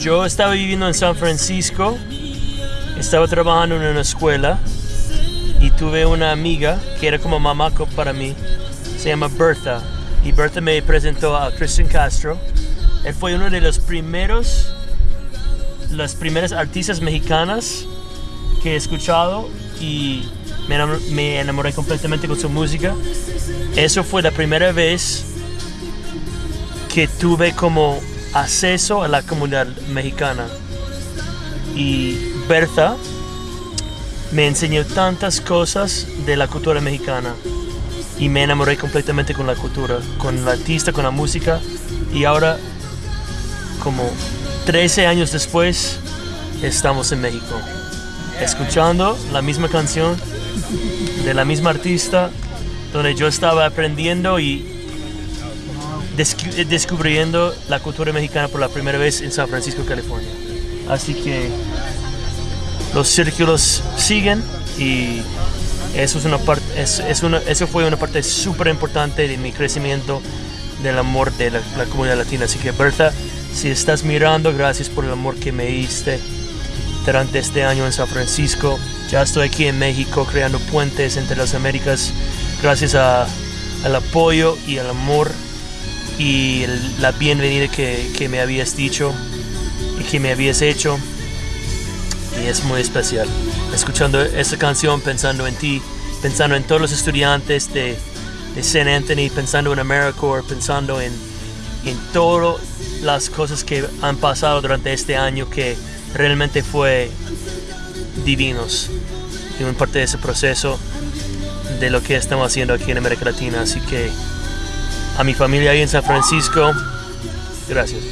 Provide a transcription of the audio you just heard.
Yo estaba viviendo en San Francisco, estaba trabajando en una escuela y tuve una amiga que era como mamá para mí, se llama Bertha. Y Bertha me presentó a Christian Castro. Él fue uno de los primeros, las primeras artistas mexicanas que he escuchado y me enamor- me enamoré completamente con su música. Eso fue la primera vez que tuve como acceso a la comunidad mexicana. Y Bertha me enseñó tantas cosas de la cultura mexicana y me enamoré completamente con la cultura, con el artista, con la música y ahora como 13 años después estamos en México escuchando la misma canción de la misma artista donde yo estaba aprendiendo y descubriendo la cultura mexicana por la primera vez en San Francisco, California. Así que los círculos siguen y eso, es una parte, eso fue una parte súper importante de mi crecimiento del amor de la, comunidad latina. Así que Berta, si estás mirando, gracias por el amor que me diste durante este año en San Francisco. Ya estoy aquí en México creando puentes entre las Américas gracias al apoyo y al amor y el- la bienvenida que, que me habías dicho y que me habías hecho. Y es muy especial. Escuchando esta canción, pensando en ti, pensando en todos los estudiantes de, de St. Anthony, pensando en AmeriCorps, pensando en, en todas las cosas que han pasado durante este año que realmente fue divinos y un parte de ese proceso de lo que estamos haciendo aquí en América Latina. Así que a mi familia ahí en San Francisco. Gracias.